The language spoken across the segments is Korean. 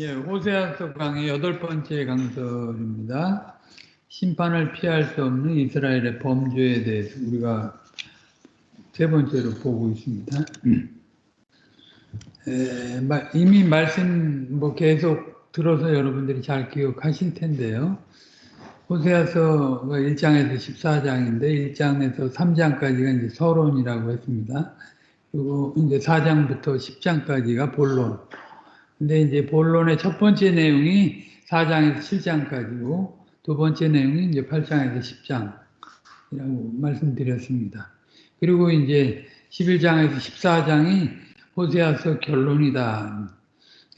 예, 호세아서 강의 여덟 번째 강설입니다. 심판을 피할 수 없는 이스라엘의 범죄에 대해서 우리가 세 번째로 보고 있습니다. 에, 이미 말씀 뭐 계속 들어서 여러분들이 잘 기억하실 텐데요. 호세아서가 1장에서 14장인데 1장에서 3장까지가 이제 서론이라고 했습니다. 그리고 이제 4장부터 10장까지가 본론. 근데 이제 본론의 첫 번째 내용이 4장에서 7장까지고 두 번째 내용이 이제 8장에서 10장이라고 말씀드렸습니다. 그리고 이제 11장에서 14장이 호세아서 결론이다.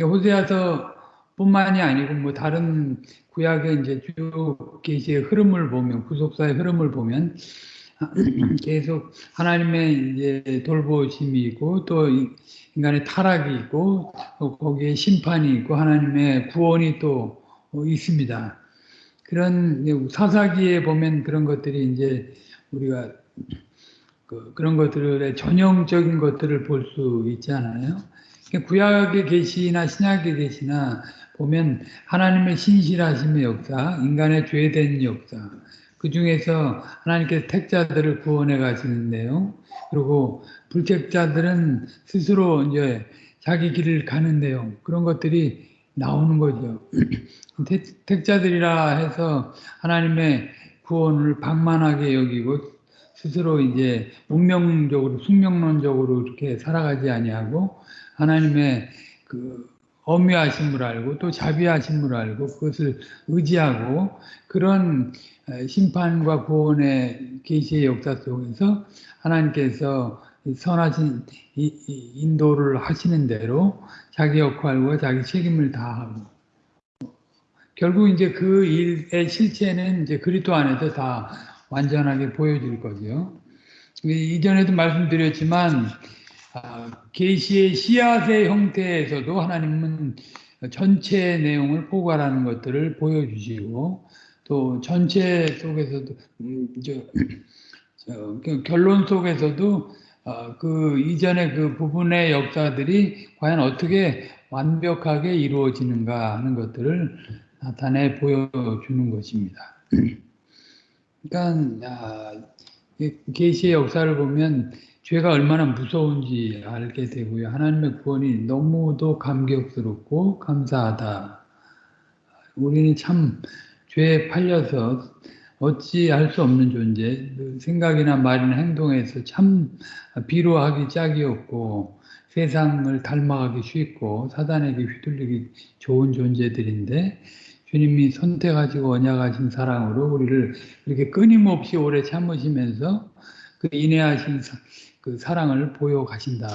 호세아서 뿐만이 아니고 뭐 다른 구약의 이제 쭉 계시의 흐름을 보면 구속사의 흐름을 보면 계속 하나님의 이제 돌보심이 있고 또 인간의 타락이 있고 또 거기에 심판이 있고 하나님의 구원이 또 있습니다. 그런 사사기에 보면 그런 것들이 이제 우리가 그, 런 것들의 전형적인 것들을 볼 수 있잖아요. 구약의 계시나 신약의 계시나 보면 하나님의 신실하심의 역사, 인간의 죄된 역사, 그 중에서 하나님께서 택자들을 구원해 가시는 내용, 그리고 불택자들은 스스로 이제 자기 길을 가는 내용, 그런 것들이 나오는 거죠. 택 자들이라 해서 하나님의 구원을 방만하게 여기고 스스로 이제 운명적으로 숙명론적으로 이렇게 살아가지 아니하고 하나님의 그 엄미하심을 알고 또 자비하심을 알고 그것을 의지하고 그런 심판과 구원의 계시의 역사 속에서 하나님께서 선하신 인도를 하시는 대로 자기 역할과 자기 책임을 다하고 결국 이제 그 일의 실체는 이제 그리스도 안에서 다 완전하게 보여질 거죠. 이전에도 말씀드렸지만 아, 계시의 씨앗의 형태에서도 하나님은 전체 내용을 포괄하는 것들을 보여주시고 또 전체 속에서도 음, 저, 저, 그 결론 속에서도 어, 그 이전의 그 부분의 역사들이 과연 어떻게 완벽하게 이루어지는가 하는 것들을 나타내 보여주는 것입니다. 그러니까 아, 계시의 역사를 보면 죄가 얼마나 무서운지 알게 되고요. 하나님의 구원이 너무도 감격스럽고 감사하다. 우리는 참 죄에 팔려서 어찌 할 수 없는 존재, 그 생각이나 말이나 행동에서 참 비로하기 짝이 없고 세상을 닮아가기 쉽고 사단에게 휘둘리기 좋은 존재들인데 주님이 선택하시고 언약하신 사랑으로 우리를 이렇게 끊임없이 오래 참으시면서 그 인내하신 그 사랑을 보여 가신다.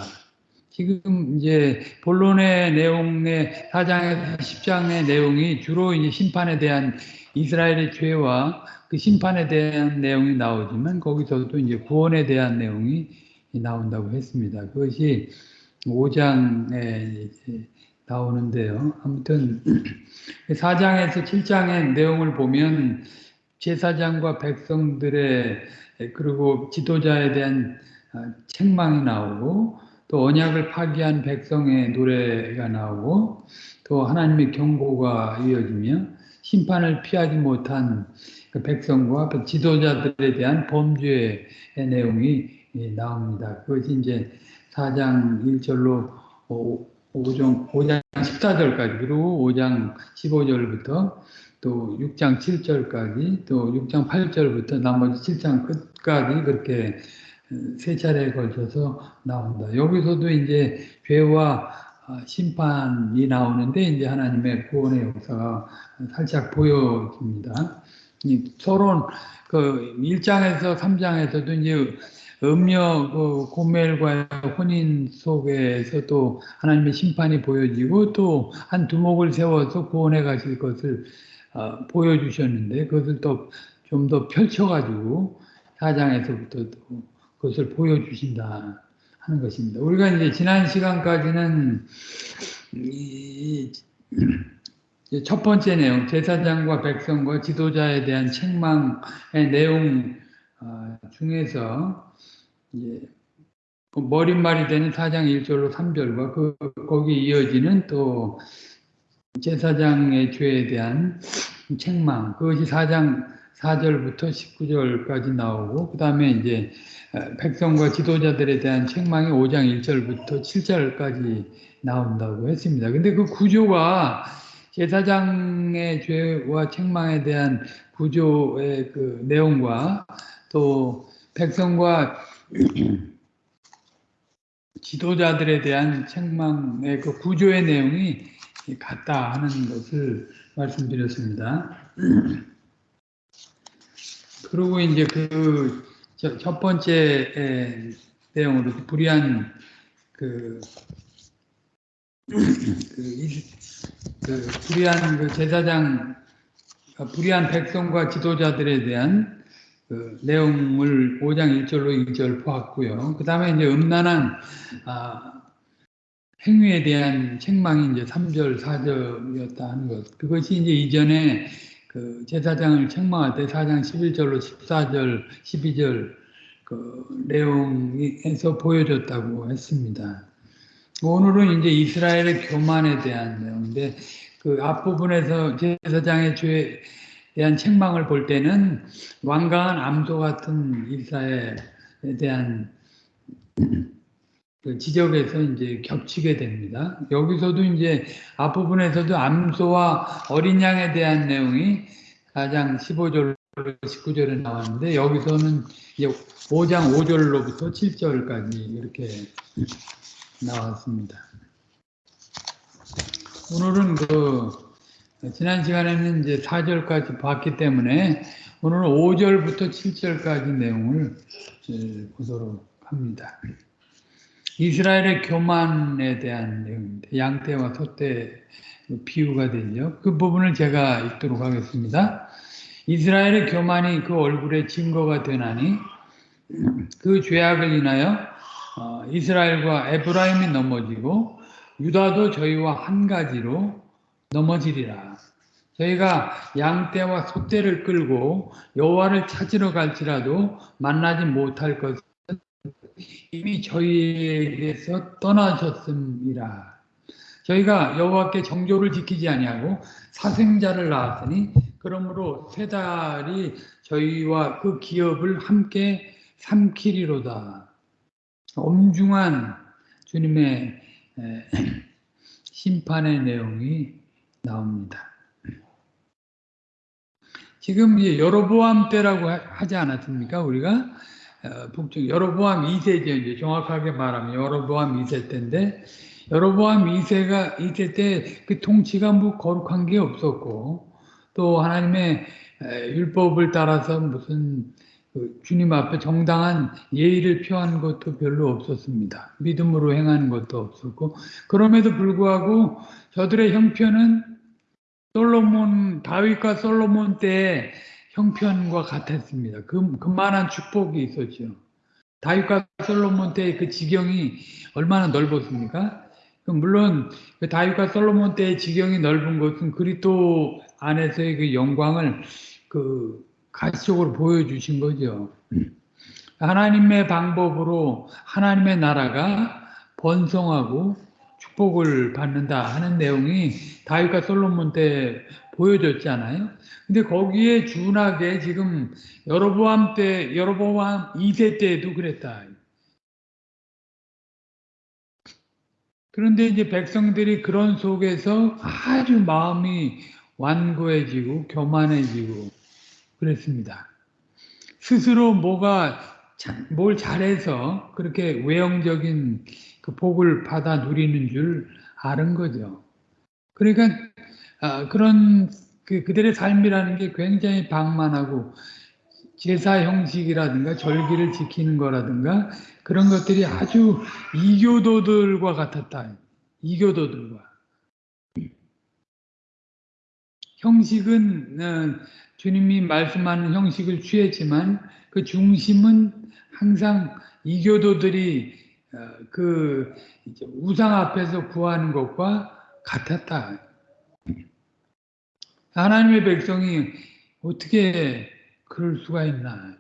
지금 이제 본론의 내용의 4장에서 10장의 내용이 주로 이제 심판에 대한 이스라엘의 죄와 그 심판에 대한 내용이 나오지만 거기서도 이제 구원에 대한 내용이 나온다고 했습니다. 그것이 5장에 나오는데요. 아무튼 4장에서 7장의 내용을 보면 제사장과 백성들의 그리고 지도자에 대한 아, 책망이 나오고 또 언약을 파기한 백성의 노래가 나오고 또 하나님의 경고가 이어지며 심판을 피하지 못한 그 백성과 그 지도자들에 대한 범죄의 내용이 나옵니다. 그것이 이제 4장 1절로 5장, 5장 14절까지 그리고 5장 15절부터 또 6장 7절까지 또 6장 8절부터 나머지 7장 끝까지 그렇게 세 차례에 걸쳐서 나온다. 여기서도 이제 죄와 아, 심판이 나오는데 이제 하나님의 구원의 역사가 살짝 보여집니다. 서론 그 1장에서 3장에서도 이제 음녀 그 고멜과 혼인 속에서 또 하나님의 심판이 보여지고 또 한 두목을 세워서 구원해 가실 것을 어, 보여주셨는데 그것을 또 좀 더 펼쳐가지고 4장에서부터 또그 것을 보여주신다 하는 것입니다. 우리가 이제 지난 시간까지는 첫 번째 내용, 제사장과 백성과 지도자에 대한 책망의 내용 어, 중에서 그 머릿말이 되는 4장 1절로 3절과 그, 거기 이어지는 또 제사장의 죄에 대한 책망 그것이 4장 4절부터 19절까지 나오고 그 다음에 이제 어, 백성과 지도자들에 대한 책망이 5장 1절부터 7절까지 나온다고 했습니다. 근데 그 구조가 제사장의 죄와 책망에 대한 구조의 그 내용과 또 백성과 지도자들에 대한 책망의 그 구조의 내용이 같다 하는 것을 말씀드렸습니다. 그리고 이제 그 첫 번째 에, 내용으로 불의한 그, 그, 이- 그 불의한 그 제사장 아, 불의한 백성과 지도자들에 대한 그 내용을 5장 1절로 2절 보았고요. 그 다음에 이제 음란한 아, 행위에 대한 책망이 이제 3절, 4절이었다 하는 것. 그것이 이제 이전에 그 제사장을 책망할 때 4장 11절로 14절, 12절 그 내용에서 보여줬다고 했습니다. 오늘은 이제 이스라엘의 교만에 대한 내용인데 그 앞부분에서 제사장의 죄에 대한 책망을 볼 때는 완강한 암소 같은 이스라엘에 대한 그 지적에서 이제 겹치게 됩니다. 여기서도 이제 앞부분에서도 암소와 어린 양에 대한 내용이 4장 15절 19절에 나왔는데 여기서는 이제 5장 5절로부터 7절까지 이렇게 나왔습니다. 오늘은 그 지난 시간에는 이제 4절까지 봤기 때문에 오늘은 5절부터 7절까지 내용을 보도록 합니다. 이스라엘의 교만에 대한 내용입니다. 양떼와 소떼 비유가 되죠. 그 부분을 제가 읽도록 하겠습니다. 이스라엘의 교만이 그 얼굴에 증거가 되나니 그 죄악을 인하여 어, 이스라엘과 에브라임이 넘어지고 유다도 저희와 한 가지로 넘어지리라. 저희가 양떼와 소떼를 끌고 여호와를 찾으러 갈지라도 만나지 못할 것은 이미 저희에게서 떠나셨음이라. 저희가 여호와께 정조를 지키지 아니하고 사생자를 낳았으니 그러므로 세 달이 저희와 그 기업을 함께 삼키리로다. 엄중한 주님의 에, 심판의 내용이 나옵니다. 지금 이제 여로보암 때라고 하- 하지 않았습니까? 우리가 어, 북쪽 여로보암 2세죠. 이제 정확하게 말하면 여로보암 2세 때인데 여로보암 2세가 2세 때 그 통치가 뭐 거룩한 게 없었고 또 하나님의 에, 율법을 따라서 무슨 그 주님 앞에 정당한 예의를 표한 것도 별로 없었습니다. 믿음으로 행하는 것도 없었고 그럼에도 불구하고 저들의 형편은 솔로몬 다윗과 솔로몬 때의 형편과 같았습니다. 그 그만한 축복이 있었죠. 다윗과 솔로몬 때의 그 지경이 얼마나 넓었습니까? 그 물론 그 다윗과 솔로몬 때의 지경이 넓은 것은 그리스도 안에서의 그 영광을 그 가시적으로 보여주신 거죠. 하나님의 방법으로 하나님의 나라가 번성하고 축복을 받는다 하는 내용이 다윗과 솔로몬 때 보여줬잖아요. 근데 거기에 준하게 지금 여로보암 때 여로보암 2세 때에도 그랬다. 그런데 이제 백성들이 그런 속에서 아주 마음이 완고해지고 교만해지고 그랬습니다. 스스로 뭐가 자- 뭘 잘해서 그렇게 외형적인 그 복을 받아 누리는 줄 아는 거죠. 그러니까 아, 그런 그 그들의 삶이라는 게 굉장히 방만하고 제사 형식이라든가 절기를 지키는 거라든가 그런 것들이 아주 이교도들과 같았다. 이교도들과 형식은 어, 주님이 말씀하는 형식을 취했지만 그 중심은 항상 이교도들이 어, 그 이제 우상 앞에서 구하는 것과 같았다. 하나님의 백성이 어떻게 그럴 수가 있나?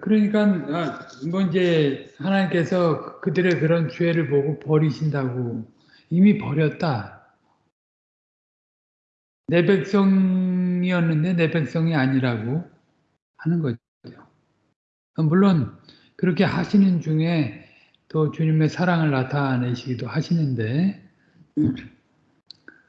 그러니까 아, 뭐 이제 하나님께서 그들의 그런 죄를 보고 버리신다고 이미 버렸다. 내 백성이었는데 내 백성이 아니라고 하는 거죠. 물론 그렇게 하시는 중에 또 주님의 사랑을 나타내시기도 하시는데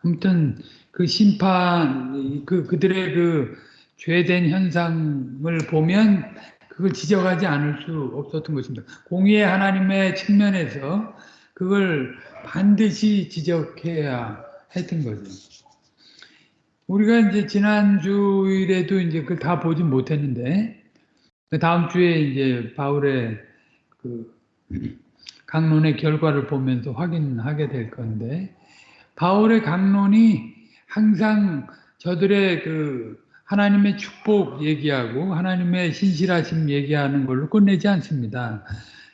아무튼 그 심판 그 그들의 그 죄된 현상을 보면 그걸 지적하지 않을 수 없었던 것입니다. 공의의 하나님의 측면에서 그걸 반드시 지적해야 했던 거죠. 우리가 이제 지난 주일에도 이제 그걸 다 보지 못했는데 다음 주에 이제 바울의 그 강론의 결과를 보면서 확인하게 될 건데 바울의 강론이 항상 저들의 그 하나님의 축복 얘기하고 하나님의 신실하심 얘기하는 걸로 끝내지 않습니다.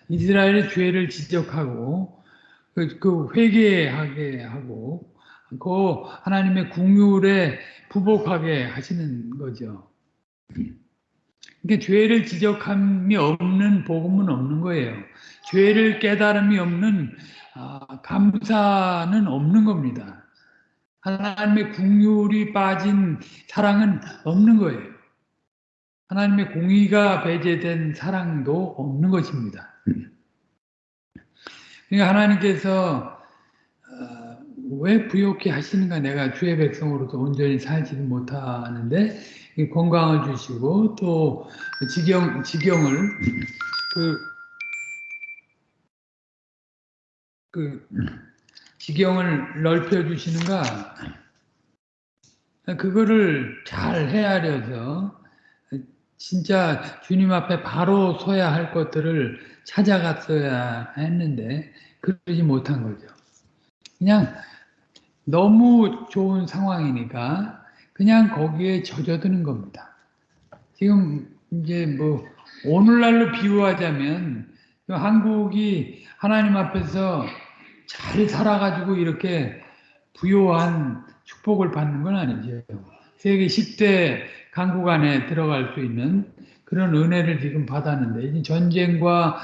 이스라엘의 죄를 지적하고 그, 그 회개하게 하고 그 하나님의 궁율에 부복하게 하시는 거죠. 그러니까 죄를 지적함이 없는 복음은 없는 거예요. 죄를 깨달음이 없는 아, 감사는 없는 겁니다. 하나님의 궁율이 빠진 사랑은 없는 거예요. 하나님의 공의가 배제된 사랑도 없는 것입니다. 그러니까 하나님께서 어, 왜 부욕해 하시는가 내가 주의 백성으로서 온전히 살지 못하는데 건강을 주시고 또 지경 지경을 그, 그 지경을 넓혀 주시는가 그거를 잘 헤아려서 진짜 주님 앞에 바로 서야 할 것들을 찾아갔어야 했는데 그러지 못한 거죠. 그냥 너무 좋은 상황이니까 그냥 거기에 젖어드는 겁니다. 지금 이제 뭐 오늘날로 비유하자면 한국이 하나님 앞에서 잘 살아가지고 이렇게 부요한 축복을 받는 건 아니죠. 세계 10대 강국 안에 들어갈 수 있는 그런 은혜를 지금 받았는데 전쟁과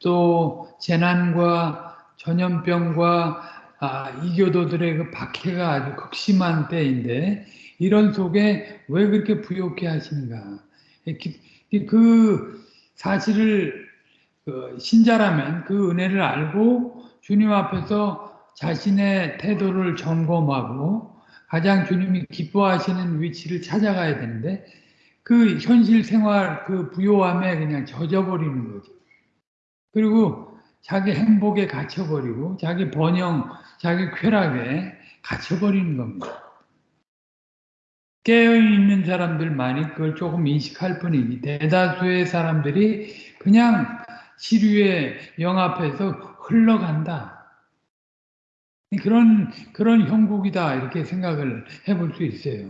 또 재난과 전염병과 아, 이교도들의 그 박해가 아주 극심한 때인데 이런 속에 왜 그렇게 부욕해 하시는가? 그 사실을 그 신자라면 그 은혜를 알고 주님 앞에서 자신의 태도를 점검하고 가장 주님이 기뻐하시는 위치를 찾아가야 되는데 그 현실 생활 그 부요함에 그냥 젖어버리는 거죠. 그리고 자기 행복에 갇혀버리고 자기 번영, 자기 쾌락에 갇혀버리는 겁니다. 깨어있는 사람들만이 그걸 조금 인식할 뿐이지 대다수의 사람들이 그냥 시류에 영합해서 흘러간다. 그런 그런 형국이다 이렇게 생각을 해볼 수 있어요.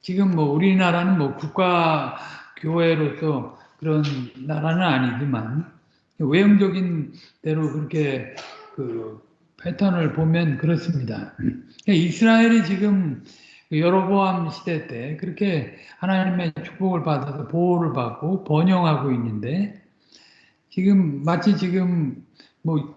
지금 뭐 우리나라는 뭐 국가 교회로서 그런 나라는 아니지만 외형적인 대로 그렇게 그 패턴을 보면 그렇습니다. 이스라엘이 지금 여로보암 시대 때 그렇게 하나님의 축복을 받아서 보호를 받고 번영하고 있는데 지금 마치 지금 뭐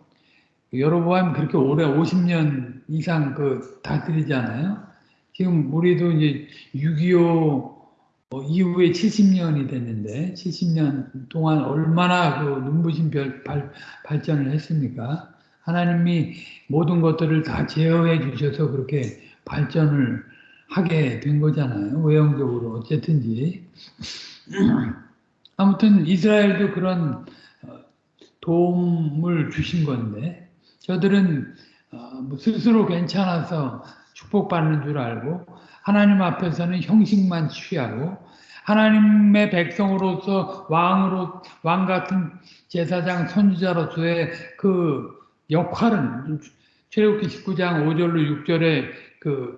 여로보암 그렇게 오래 50년 이상 그 다스리잖아요. 지금 우리도 이제 6.25뭐 이후에 70년이 됐는데 70년 동안 얼마나 그 눈부신 별, 발, 발전을 했습니까? 하나님이 모든 것들을 다 제어해 주셔서 그렇게 발전을 하게 된 거잖아요. 외형적으로 어쨌든지. 아무튼 이스라엘도 그런 어, 도움을 주신 건데 저들은 어, 뭐 스스로 괜찮아서 축복받는 줄 알고 하나님 앞에서는 형식만 취하고 하나님의 백성으로서 왕으로 왕 같은 제사장 선지자로서의 그 역할은 출애굽기 19장 5절로 6절에 그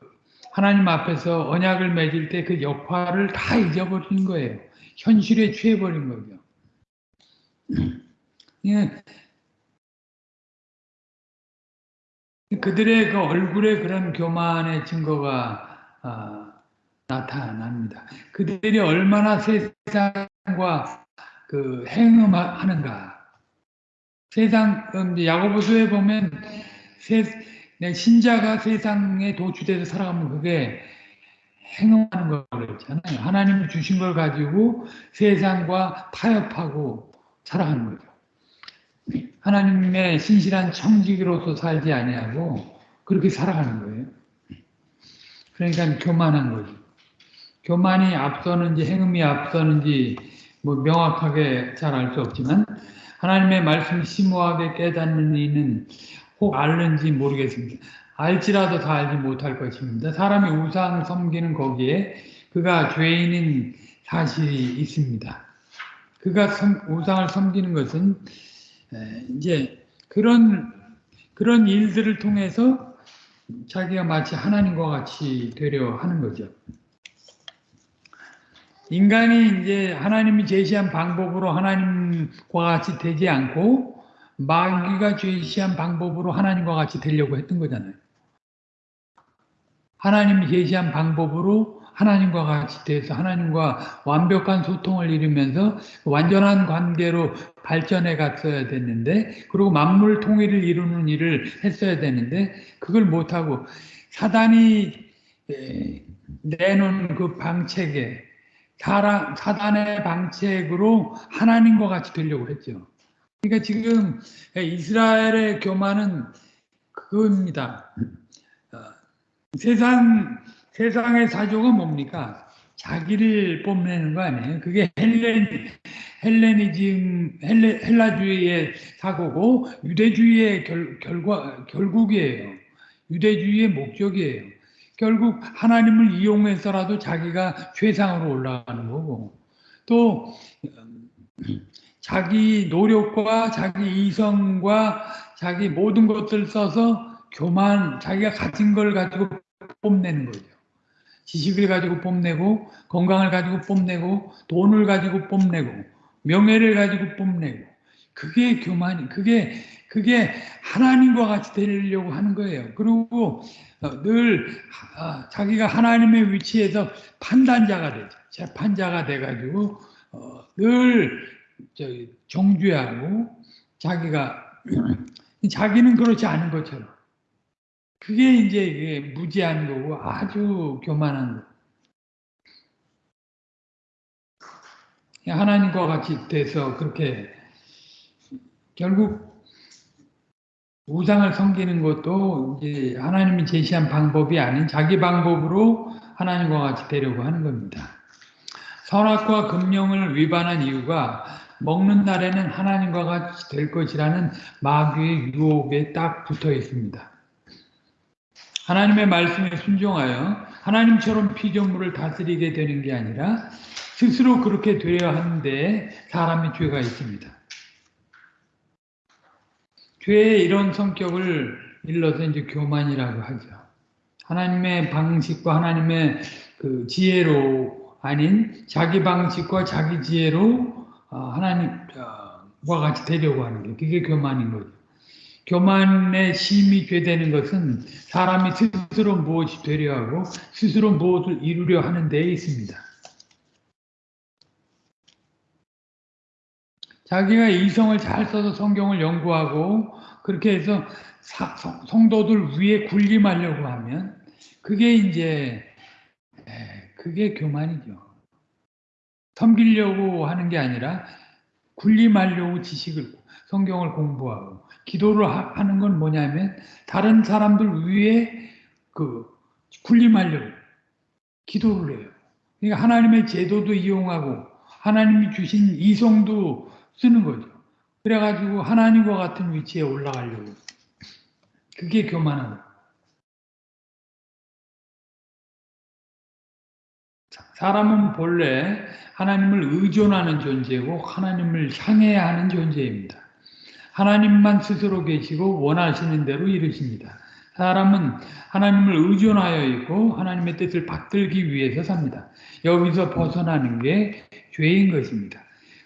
하나님 앞에서 언약을 맺을 때 그 역할을 다 잊어버린 거예요. 현실에 취해버린 거죠. 예. 그들의 그 얼굴에 그런 교만의 증거가 아, 나타납니다. 그들이 얼마나 세상과 그 행음하는가? 세상 음, 야고보서에 보면 세, 내 신자가 세상에 도취돼서 살아가면 그게 행음하는 거라고 그랬잖아요. 하나님이 주신 걸 가지고 세상과 타협하고 살아가는 거죠. 하나님의 신실한 청지기로서 살지 아니하고 그렇게 살아가는 거예요. 그러니까 교만한 거죠. 교만이 앞서는지 행음이 앞서는지 뭐 명확하게 잘 알 수 없지만 하나님의 말씀 심오하게 깨닫는 이는 혹 알는지 모르겠습니다. 알지라도 다 알지 못할 것입니다. 사람이 우상 섬기는 거기에 그가 죄인인 사실이 있습니다. 그가 섬, 우상을 섬기는 것은 이제 그런 그런 일들을 통해서 자기가 마치 하나님과 같이 되려 하는 거죠. 인간이 이제 하나님이 제시한 방법으로 하나님과 같이 되지 않고 마귀가 제시한 방법으로 하나님과 같이 되려고 했던 거잖아요. 하나님이 제시한 방법으로 하나님과 같이 돼서 하나님과 완벽한 소통을 이루면서 완전한 관계로 발전해 갔어야 됐는데 그리고 만물 통일을 이루는 일을 했어야 되는데 그걸 못하고 사단이 내놓은 그 방책에 사단의 방책으로 하나님과 같이 되려고 했죠. 그러니까 지금 이스라엘의 교만은 그겁니다. 어, 세상 세상의 사조가 뭡니까? 자기를 뽐내는 거 아니에요? 그게 헬렌 헬레니즘 헬레, 헬라주의의 사고고 유대주의의 결, 결과 결국이에요. 유대주의의 목적이에요. 결국 하나님을 이용해서라도 자기가 최상으로 올라가는 거고 또 자기 노력과 자기 이성과 자기 모든 것들 써서 교만 자기가 가진 걸 가지고 뽐내는 거죠. 지식을 가지고 뽐내고 건강을 가지고 뽐내고 돈을 가지고 뽐내고 명예를 가지고 뽐내고 그게 교만이 그게 그게 하나님과 같이 되려고 하는 거예요. 그리고 어, 늘 아, 자기가 하나님의 위치에서 판단자가 되죠. 재판자가 돼가지고 어, 늘 정죄하고 자기가 자기는 그렇지 않은 것처럼 그게 이제 무지한 거고 아주 교만한 거. 하나님과 같이 돼서 그렇게 결국 우상을 섬기는 것도 이제 하나님이 제시한 방법이 아닌 자기 방법으로 하나님과 같이 되려고 하는 겁니다. 선악과 금령을 위반한 이유가 먹는 날에는 하나님과 같이 될 것이라는 마귀의 유혹에 딱 붙어 있습니다. 하나님의 말씀에 순종하여 하나님처럼 피조물을 다스리게 되는 게 아니라 스스로 그렇게 되어야 하는데 사람의 죄가 있습니다. 죄의 이런 성격을 일러서 이제 교만이라고 하죠. 하나님의 방식과 하나님의 그 지혜로 아닌 자기 방식과 자기 지혜로 어, 하나님과 같이 되려고 하는 게 그게 교만인 거죠. 교만의 심이 죄되는 것은 사람이 스스로 무엇이 되려 하고 스스로 무엇을 이루려 하는 데에 있습니다. 자기가 이성을 잘 써서 성경을 연구하고 그렇게 해서 사, 성도들 위에 군림하려고 하면 그게 이제 그게 교만이죠. 섬기려고 하는 게 아니라 군림하려고 지식을 성경을 공부하고 기도를 하는 건 뭐냐면 다른 사람들 위에 그 군림하려고 기도를 해요. 그러니까 하나님의 제도도 이용하고 하나님이 주신 이성도 쓰는 거죠. 그래가지고 하나님과 같은 위치에 올라가려고. 그게 교만한 사람은 본래 하나님을 의존하는 존재고 하나님을 향해야 하는 존재입니다. 하나님만 스스로 계시고 원하시는 대로 이루십니다. 사람은 하나님을 의존하여 있고 하나님의 뜻을 받들기 위해서 삽니다. 여기서 벗어나는 게 죄인 것입니다.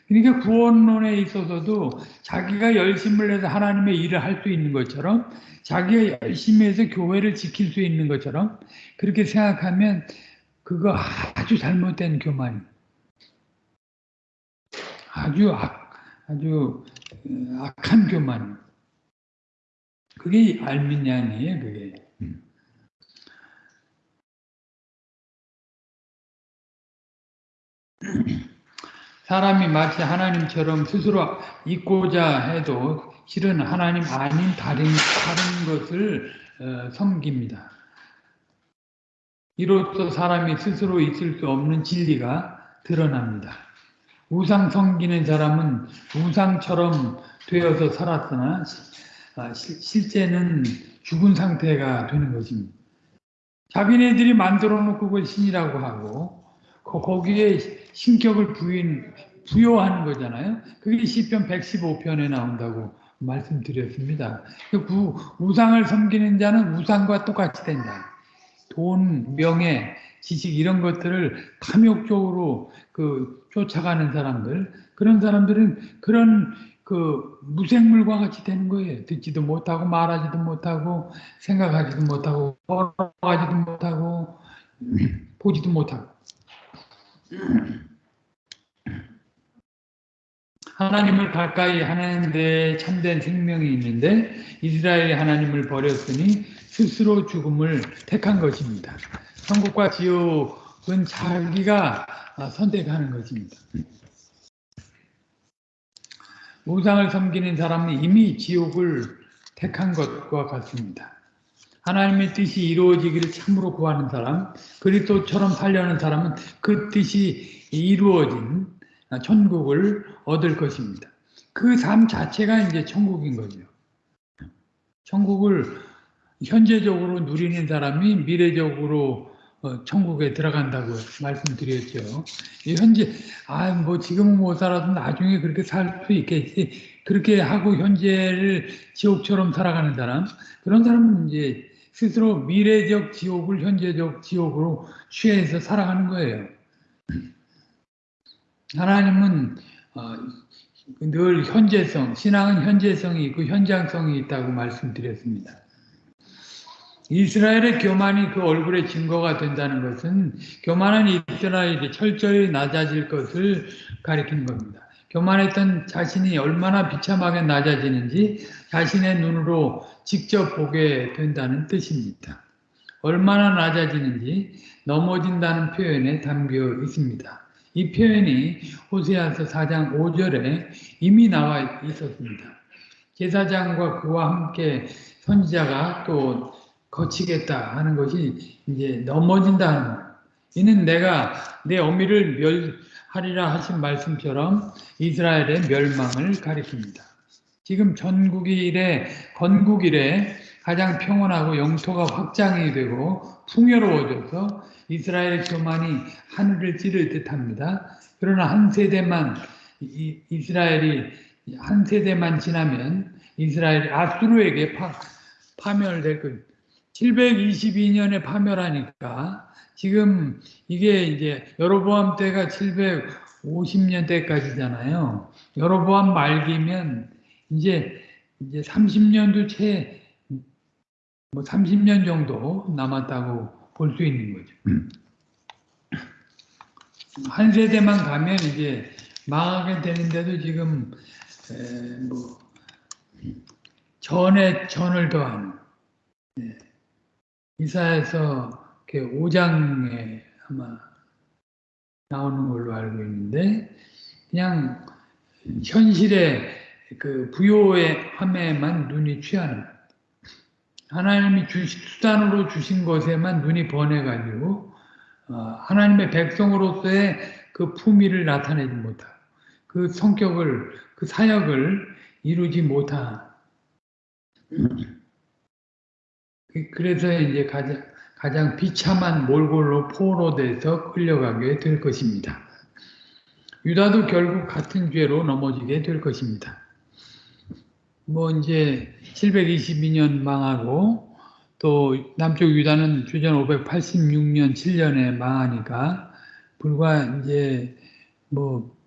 그러니까 구원론에 있어서도 자기가 열심을 해서 하나님의 일을 할 수 있는 것처럼 자기가 열심히 해서 교회를 지킬 수 있는 것처럼 그렇게 생각하면 그거 아주 잘못된 교만입니다. 아주 악, 아주 어, 악한 교만. 그게 알미니안이에요, 그게. 사람이 마치 하나님처럼 스스로 있고자 해도 실은 하나님 아닌 다른, 다른 것을 어, 섬깁니다. 이로써 사람이 스스로 있을 수 없는 진리가 드러납니다. 우상 섬기는 사람은 우상처럼 되어서 살았으나 아, 실제는 죽은 상태가 되는 것입니다. 자기네들이 만들어 놓고 그걸 신이라고 하고 거기에 신격을 부인, 부여하는 거잖아요. 그게 시편 115편에 나온다고 말씀드렸습니다. 그 우상을 섬기는 자는 우상과 똑같이 된다. 돈, 명예, 지식 이런 것들을 탐욕적으로 그 쫓아가는 사람들 그런 사람들은 그런 그 무생물과 같이 되는 거예요. 듣지도 못하고 말하지도 못하고 생각하지도 못하고 걸어가지도 못하고 보지도 못하고 하나님을 가까이 하는 데 참된 생명이 있는데 이스라엘이 하나님을 버렸으니 스스로 죽음을 택한 것입니다. 천국과 지옥은 자기가 선택하는 것입니다. 우상을 섬기는 사람은 이미 지옥을 택한 것과 같습니다. 하나님의 뜻이 이루어지기를 참으로 구하는 사람, 그리스도처럼 살려는 사람은 그 뜻이 이루어진 천국을 얻을 것입니다. 그 삶 자체가 이제 천국인 거죠. 천국을 현재적으로 누리는 사람이 미래적으로 어, 천국에 들어간다고 말씀드렸죠. 현재 아뭐 지금은 못 살아도 나중에 그렇게 살 수 있겠지. 그렇게 하고 현재를 지옥처럼 살아가는 사람 그런 사람은 이제 스스로 미래적 지옥을 현재적 지옥으로 취해서 살아가는 거예요. 하나님은 어, 늘 현재성, 신앙은 현재성이 있고 현장성이 있다고 말씀드렸습니다. 이스라엘의 교만이 그 얼굴의 증거가 된다는 것은 교만한 이스라엘이 철저히 낮아질 것을 가리키는 겁니다. 교만했던 자신이 얼마나 비참하게 낮아지는지 자신의 눈으로 직접 보게 된다는 뜻입니다. 얼마나 낮아지는지 넘어진다는 표현에 담겨 있습니다. 이 표현이 호세아서 4장 5절에 이미 나와 있었습니다. 제사장과 그와 함께 선지자가 또 거치겠다 하는 것이 이제 넘어진다. 이는 내가 내 어미를 멸하리라 하신 말씀처럼 이스라엘의 멸망을 가리킵니다. 지금 전국이 이래 건국 이래 가장 평온하고 영토가 확장이 되고 풍요로워져서 이스라엘 교만이 하늘을 찌를 듯합니다. 그러나 한 세대만 이, 이스라엘이 한 세대만 지나면 이스라엘이 아수르에게 파, 파멸될 것. 722년에 파멸하니까 지금 이게 이제 여로보암 때가 750년 때까지잖아요. 여로보암 말기면 이제 이제 30년도 채 뭐 30년 정도 남았다고 볼 수 있는 거죠. 한 세대만 가면 이제 망하게 되는데도 지금 뭐 전에 전을 더하는 네. 이사에서 5장에 아마 나오는 걸로 알고 있는데 그냥 현실의 그 부요의 함에만 눈이 취하는 하나님이 주, 수단으로 주신 것에만 눈이 번해가지고 어, 하나님의 백성으로서의 그 품위를 나타내지 못하 그 성격을 그 사역을 이루지 못한 그, 그래서 이제 가장, 가장 비참한 몰골로 포로돼서 끌려가게 될 것입니다. 유다도 결국 같은 죄로 넘어지게 될 것입니다. 뭐 이제 722년 망하고 또 남쪽 유다는 주전 586년 7년에 망하니까 불과 이제 뭐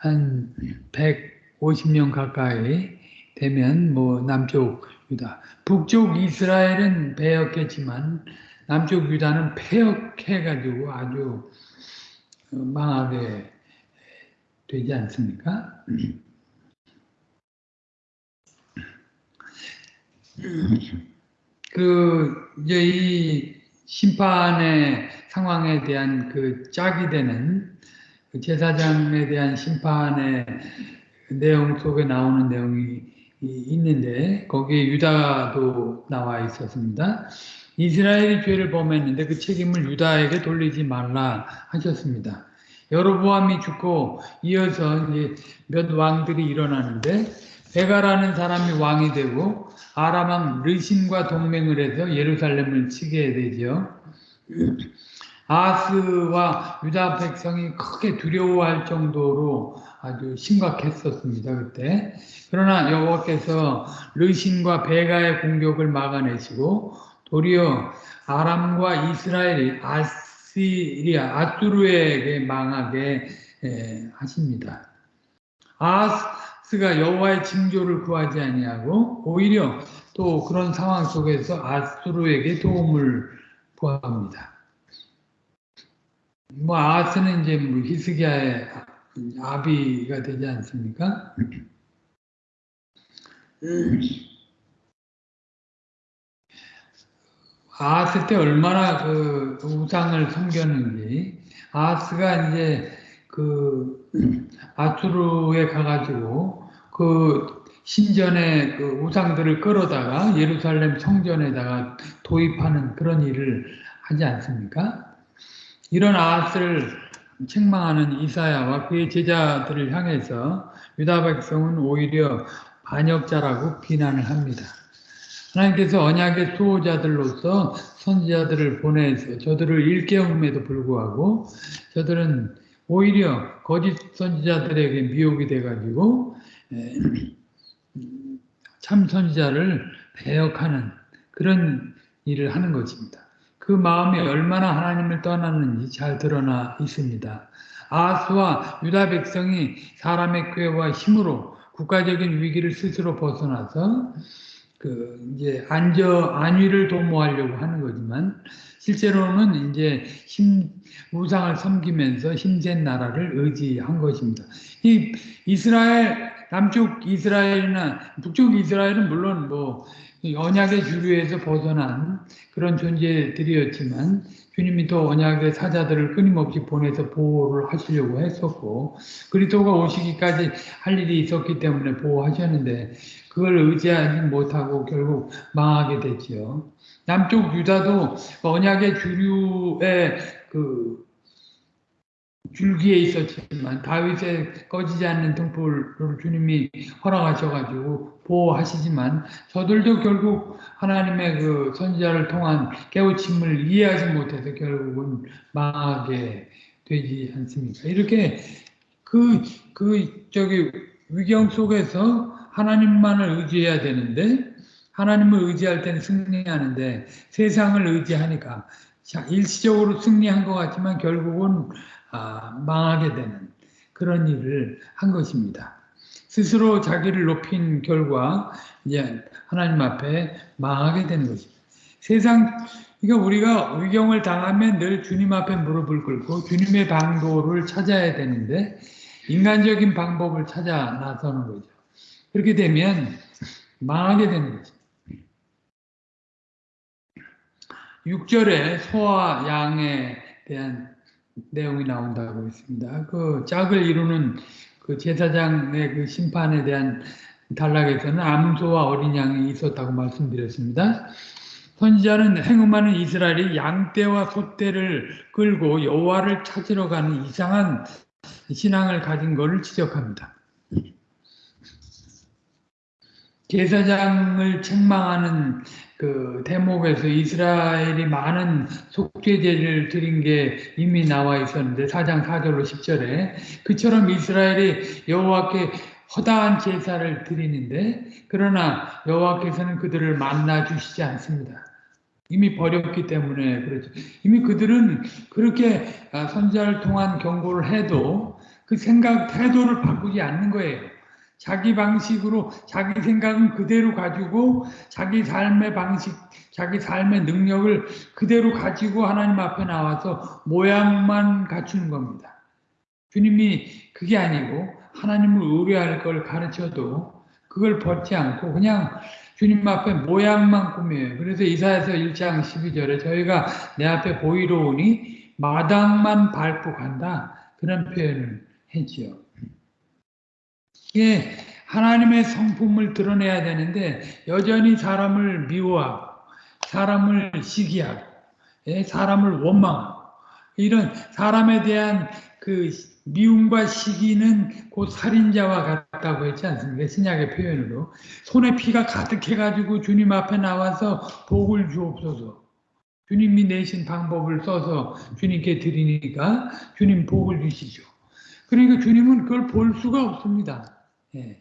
한 150년 가까이 되면 뭐 남쪽 유다. 북쪽 이스라엘은 배역했지만 남쪽 유다는 폐역해가지고 아주 망하게 되지 않습니까? 그 이제 이 심판의 상황에 대한 그 짝이 되는 그 제사장에 대한 심판의 내용 속에 나오는 내용이 있는데 거기에 유다도 나와 있었습니다. 이스라엘이 죄를 범했는데 그 책임을 유다에게 돌리지 말라 하셨습니다. 여로보암이 죽고 이어서 이제 몇 왕들이 일어나는데 베가라는 사람이 왕이 되고 아람왕 르신과 동맹을 해서 예루살렘을 치게 되죠. 아스와 유다 백성이 크게 두려워할 정도로 아주 심각했었습니다. 그때. 그러나 여호와께서 르신과 베가의 공격을 막아내시고 도리어 아람과 이스라엘이 아시리아 아뚜르에게 망하게 하십니다. 아스가 여호와의 징조를 구하지 아니하고 오히려 또 그런 상황 속에서 아수르에게 도움을 구합니다. 뭐 아스는 이제 뭐 히스기야의 아비가 되지 않습니까? 아스 때 얼마나 그 우상을 섬겼는지 아스가 이제 그 아수르에 가가지고 그 신전의 그 우상들을 끌어다가 예루살렘 성전에다가 도입하는 그런 일을 하지 않습니까? 이런 아스를 책망하는 이사야와 그의 제자들을 향해서 유다 백성은 오히려 반역자라고 비난을 합니다. 하나님께서 언약의 수호자들로서 선지자들을 보내서 저들을 일깨움에도 불구하고 저들은 오히려 거짓 선지자들에게 미혹이 돼가지고 참 선지자를 배역하는 그런 일을 하는 것입니다. 그 마음이 얼마나 하나님을 떠나는지 잘 드러나 있습니다. 아스와 유다 백성이 사람의 꾀와 힘으로 국가적인 위기를 스스로 벗어나서 그 이제 안저 안위를 도모하려고 하는 거지만 실제로는 이제 힘 우상을 섬기면서 힘센 나라를 의지한 것입니다. 이 이스라엘 남쪽 이스라엘이나 북쪽 이스라엘은 물론 뭐 언약의 주류에서 벗어난 그런 존재들이었지만 주님이 또 언약의 사자들을 끊임없이 보내서 보호를 하시려고 했었고 그리스도가 오시기까지 할 일이 있었기 때문에 보호하셨는데 그걸 의지하지 못하고 결국 망하게 됐지요. 남쪽 유다도 언약의 주류의 그 줄기에 있었지만 다윗의 꺼지지 않는 등불을 주님이 허락하셔가지고 보호하시지만 저들도 결국 하나님의 그 선지자를 통한 깨우침을 이해하지 못해서 결국은 망하게 되지 않습니까? 이렇게 그, 그, 저기, 위경 속에서 하나님만을 의지해야 되는데, 하나님을 의지할 때는 승리하는데, 세상을 의지하니까, 일시적으로 승리한 것 같지만 결국은 아, 망하게 되는 그런 일을 한 것입니다. 스스로 자기를 높인 결과 이제 하나님 앞에 망하게 되는 것입니다. 세상 그러니까 우리가 위경을 당하면 늘 주님 앞에 무릎을 꿇고 주님의 방도를 찾아야 되는데 인간적인 방법을 찾아 나서는 거죠. 그렇게 되면 망하게 되는 거죠. 6절에 소와 양에 대한 내용이 나온다고 했습니다. 그 짝을 이루는 그 제사장의 그 심판에 대한 단락에서는 암소와 어린 양이 있었다고 말씀드렸습니다. 선지자는 행음하는 이스라엘이 양떼와 소떼를 끌고 여호와를 찾으러 가는 이상한 신앙을 가진 것을 지적합니다. 제사장을 책망하는 그 대목에서 이스라엘이 많은 속죄제를 드린 게 이미 나와 있었는데 4장 4절로 10절에 그처럼 이스라엘이 여호와께 허다한 제사를 드리는데 그러나 여호와께서는 그들을 만나 주시지 않습니다. 이미 버렸기 때문에 그렇죠. 이미 그들은 그렇게 선자를 통한 경고를 해도 그 생각 태도를 바꾸지 않는 거예요. 자기 방식으로 자기 생각은 그대로 가지고 자기 삶의 방식, 자기 삶의 능력을 그대로 가지고 하나님 앞에 나와서 모양만 갖추는 겁니다. 주님이 그게 아니고 하나님을 의뢰할 걸 가르쳐도 그걸 벗지 않고 그냥 주님 앞에 모양만 꾸며요. 그래서 이사야서 1장 12절에 저희가 내 앞에 보이러 오니 마당만 밟고 간다. 그런 표현을 했지요. 이게 하나님의 성품을 드러내야 되는데 여전히 사람을 미워하고 사람을 시기하고 예, 사람을 원망하고 이런 사람에 대한 그 미움과 시기는 곧 살인자와 같다고 했지 않습니까? 신약의 표현으로. 손에 피가 가득해가지고 주님 앞에 나와서 복을 주옵소서. 주님이 내신 방법을 써서 주님께 드리니까 주님 복을 주시죠. 그러니까 주님은 그걸 볼 수가 없습니다. 예.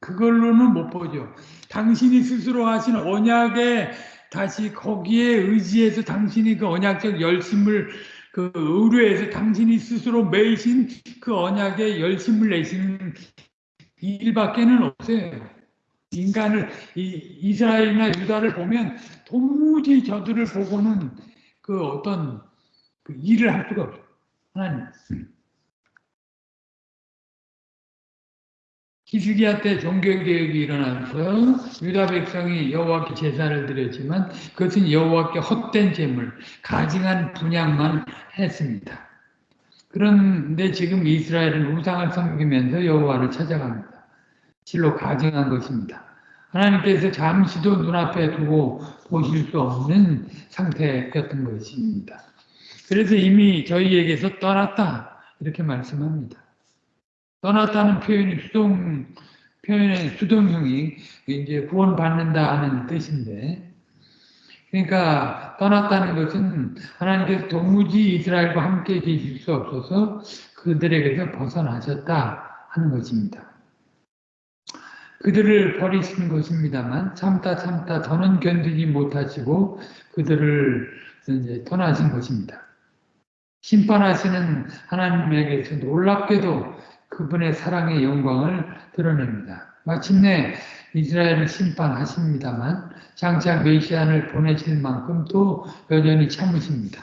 그걸로는 못 보죠. 당신이 스스로 하신 언약에 다시 거기에 의지해서 당신이 그 언약적 열심을 그 의뢰해서 당신이 스스로 매이신 그 언약에 열심을 내시는 일밖에는 없어요. 인간을 이, 스라엘이나 유다를 보면 도무지 저들을 보고는 그 어떤 그 일을 할 수가 없어요. 하나님. 히스기야 때 종교개혁이 일어나서 유다 백성이 여호와께 제사를 드렸지만 그것은 여호와께 헛된 재물, 가증한 분양만 했습니다. 그런데 지금 이스라엘은 우상을 섬기면서 여호와를 찾아갑니다. 실로 가증한 것입니다. 하나님께서 잠시도 눈앞에 두고 보실 수 없는 상태였던 것입니다. 그래서 이미 저희에게서 떠났다 이렇게 말씀합니다. 떠났다는 표현이 수동 표현의 수동형이 이제 구원받는다 하는 뜻인데 그러니까 떠났다는 것은 하나님께서 도무지 이스라엘과 함께 계실 수 없어서 그들에게서 벗어나셨다 하는 것입니다. 그들을 버리신 것입니다만 참다 참다 더는 견디지 못하시고 그들을 이제 떠나신 것입니다. 심판하시는 하나님에게서 놀랍게도 그분의 사랑의 영광을 드러냅니다. 마침내 이스라엘을 심판하십니다만 장차 메시안을 보내실 만큼 또 여전히 참으십니다.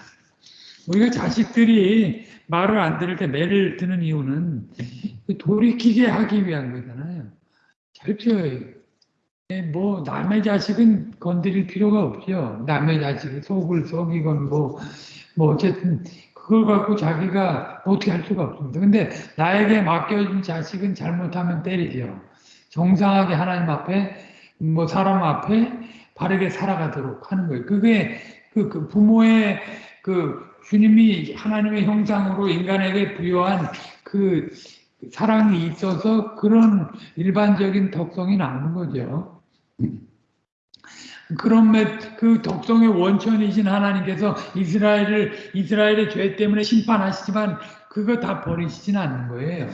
우리가 자식들이 말을 안 들을 때 매를 드는 이유는 돌이키게 하기 위한 거잖아요. 그렇죠. 뭐 남의 자식은 건드릴 필요가 없죠. 남의 자식 속을 속이건 뭐, 뭐 어쨌든 그걸 갖고 자기가 어떻게 할 수가 없습니다. 근데 나에게 맡겨진 자식은 잘못하면 때리죠. 정상하게 하나님 앞에, 뭐 사람 앞에 바르게 살아가도록 하는 거예요. 그게 그, 그 부모의 그 주님이 하나님의 형상으로 인간에게 부여한 그 사랑이 있어서 그런 일반적인 덕성이 나오는 거죠. 그런 그 독성의 원천이신 하나님께서 이스라엘을 이스라엘의 죄 때문에 심판하시지만 그거 다 버리시진 않는 거예요.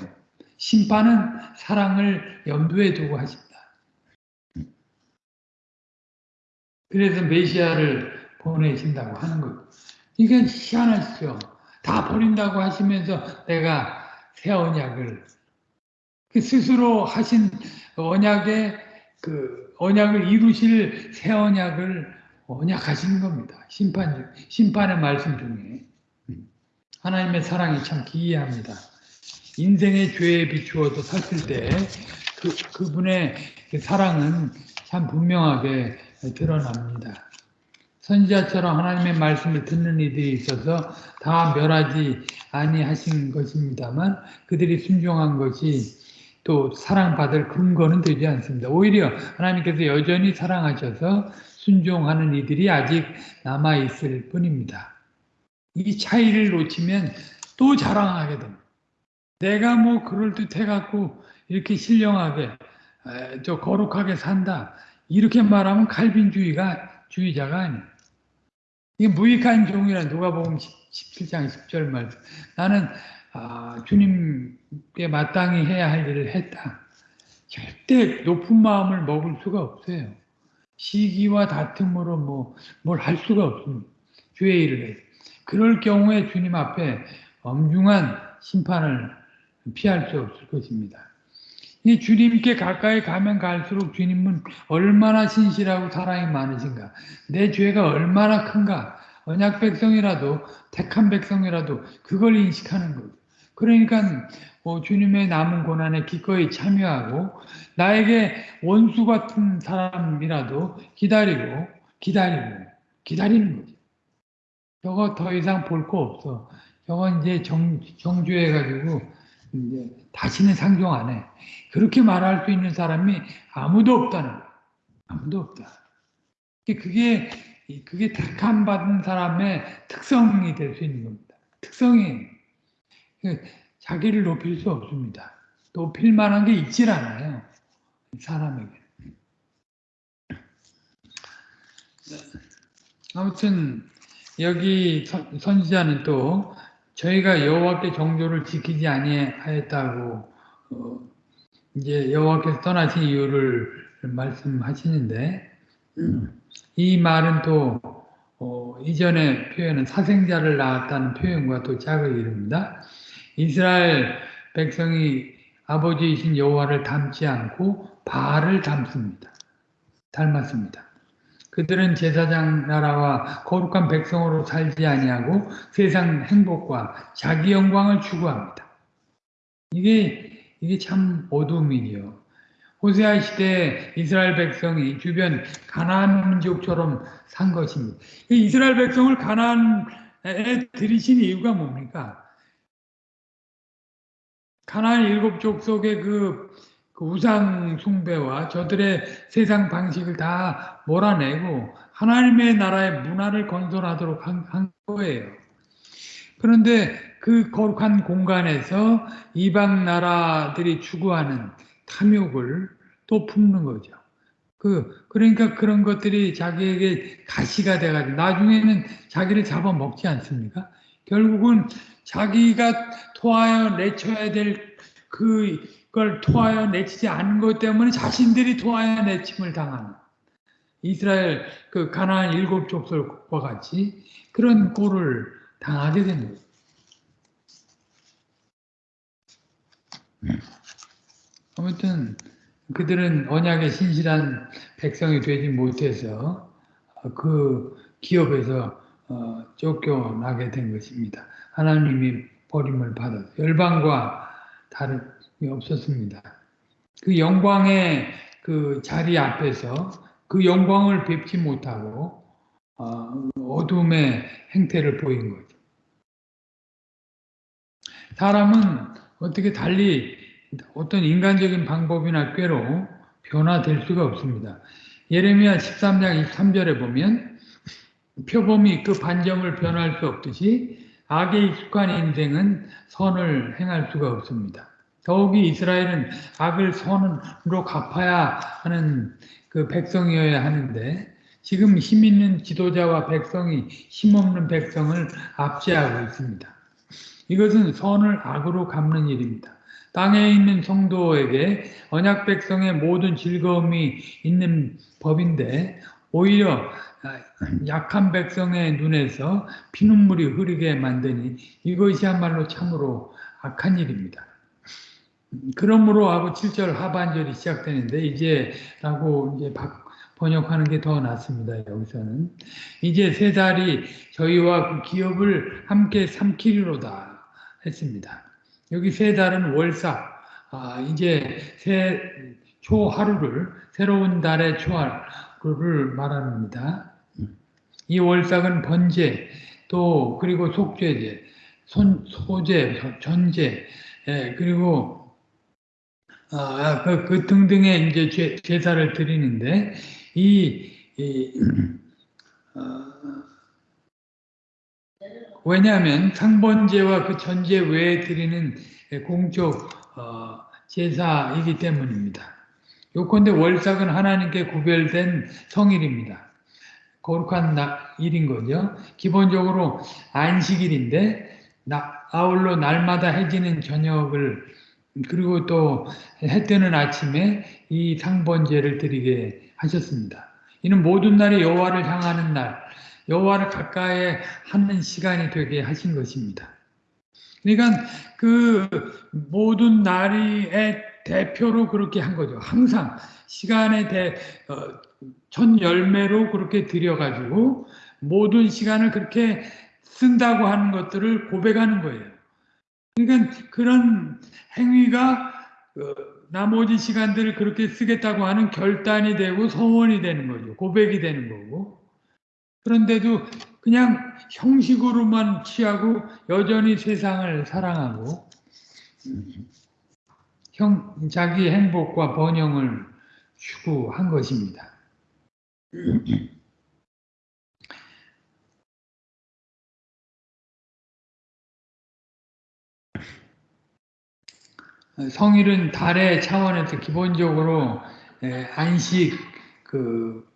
심판은 사랑을 염두에 두고 하십니다. 그래서 메시아를 보내신다고 하는 거. 이게 희한하시죠. 다 버린다고 하시면서 내가 새 언약을 그 스스로 하신 언약의 그 언약을 이루실 새 언약을 언약하시는 겁니다. 심판, 심판의 말씀 중에. 하나님의 사랑이 참 기이합니다. 인생의 죄에 비추어서 샀을 때 그, 그분의 그 사랑은 참 분명하게 드러납니다. 선지자처럼 하나님의 말씀을 듣는 이들이 있어서 다 멸하지 아니하신 것입니다만 그들이 순종한 것이 또 사랑받을 근거는 되지 않습니다. 오히려 하나님께서 여전히 사랑하셔서 순종하는 이들이 아직 남아있을 뿐입니다. 이 차이를 놓치면 또 자랑하게 됩니다. 내가 뭐 그럴듯해갖고 이렇게 신령하게 저 거룩하게 산다. 이렇게 말하면 칼빈주의가 주의자가 아니에요. 이게 무익한 종이라 누가 보면 17장 10절 말씀. 나는 아, 주님께 마땅히 해야 할 일을 했다. 절대 높은 마음을 먹을 수가 없어요. 시기와 다툼으로 뭐, 뭘 할 수가 없습니다. 주의 일을 해. 그럴 경우에 주님 앞에 엄중한 심판을 피할 수 없을 것입니다. 이 주님께 가까이 가면 갈수록 주님은 얼마나 신실하고 사랑이 많으신가. 내 죄가 얼마나 큰가. 언약 백성이라도 택한 백성이라도 그걸 인식하는 거죠. 그러니까 뭐 주님의 남은 고난에 기꺼이 참여하고 나에게 원수 같은 사람이라도 기다리고 기다리고 기다리는 거죠. 저거 더 이상 볼 거 없어. 저건 이제 정, 정주해가지고 이제 다시는 상종 안 해. 그렇게 말할 수 있는 사람이 아무도 없다는 거야. 아무도 없다. 그게 그게 택함 받은 사람의 특성이 될 수 있는 겁니다. 특성이 자기를 높일 수 없습니다. 높일 만한 게 있질 않아요. 사람에게. 아무튼 여기 선지자는 또 저희가 여호와께 정조를 지키지 아니하였다고 어, 이제 여호와께서 떠나신 이유를 말씀하시는데 이 말은 또 어, 이전의 표현은 사생자를 낳았다는 표현과 또 짝을 이룹니다. 이스라엘 백성이 아버지이신 여호와를 닮지 않고 바알을 닮습니다. 닮았습니다. 그들은 제사장 나라와 거룩한 백성으로 살지 아니하고 세상 행복과 자기 영광을 추구합니다. 이게 이게 참 어둠이요. 호세아 시대 이스라엘 백성이 주변 가나안 민족처럼 산 것입니다. 이스라엘 백성을 가나안에 들이신 이유가 뭡니까? 가나안 일곱 족속의 그, 그 우상 숭배와 저들의 세상 방식을 다 몰아내고 하나님의 나라의 문화를 건설하도록 한, 한 거예요. 그런데 그 거룩한 공간에서 이방 나라들이 추구하는 탐욕을 또 품는 거죠. 그, 그러니까 그런 것들이 자기에게 가시가 돼가지고 나중에는 자기를 잡아먹지 않습니까? 결국은 자기가 토하여 내쳐야 될 그걸 토하여 내치지 않은 것 때문에 자신들이 토하여 내침을 당하는 이스라엘 그 가나안 일곱 족속과 같이 그런 꼴을 당하게 된 거예요. 아무튼 그들은 언약의 신실한 백성이 되지 못해서 그 기업에서 어, 쫓겨나게 된 것입니다. 하나님이 버림을 받아 열방과 다름이 없었습니다. 그 영광의 그 자리 앞에서 그 영광을 뵙지 못하고 어, 어둠의 행태를 보인 거죠. 사람은 어떻게 달리 어떤 인간적인 방법이나 꾀로 변화될 수가 없습니다. 예레미야 13장 23절에 보면 표범이 그 반점을 변할 수 없듯이 악에 익숙한 인생은 선을 행할 수가 없습니다. 더욱이 이스라엘은 악을 선으로 갚아야 하는 그 백성이어야 하는데 지금 힘 있는 지도자와 백성이 힘없는 백성을 압제하고 있습니다. 이것은 선을 악으로 갚는 일입니다. 땅에 있는 성도에게 언약 백성의 모든 즐거움이 있는 법인데 오히려 약한 백성의 눈에서 피눈물이 흐르게 만드니 이것이야말로 참으로 악한 일입니다. 그러므로 하고 7절 하반절이 시작되는데 이제라고 이제 번역하는 게 더 낫습니다. 여기서는 이제 세 달이 저희와 그 기업을 함께 삼키리로다 했습니다. 여기 세 달은 월사, 아, 이제 새 초하루를 새로운 달의 초하루를 말합니다. 이 월삭은 번제, 또 그리고 속죄제, 손, 소제, 전제, 예, 그리고 아, 그, 그 등등의 이제 제, 제사를 드리는데 이, 이 어, 왜냐하면 상번제와 그 전제 외에 드리는 공적 어, 제사이기 때문입니다. 요컨대 월삭은 하나님께 구별된 성일입니다. 거룩한 일인 거죠. 기본적으로 안식일인데 아울러 날마다 해지는 저녁을 그리고 또 해 뜨는 아침에 이 상번제를 드리게 하셨습니다. 이는 모든 날이 여호와를 향하는 날, 여호와를 가까이 하는 시간이 되게 하신 것입니다. 그러니까 그 모든 날의 대표로 그렇게 한 거죠. 항상 시간의 대, 어, 전 열매로 그렇게 드려가지고 모든 시간을 그렇게 쓴다고 하는 것들을 고백하는 거예요. 그러니까 그런 행위가 어, 나머지 시간들을 그렇게 쓰겠다고 하는 결단이 되고 소원이 되는 거죠. 고백이 되는 거고. 그런데도 그냥 형식으로만 취하고 여전히 세상을 사랑하고 형, 자기 행복과 번영을 추구한 것입니다. 성일은 달의 차원에서 기본적으로 안식 그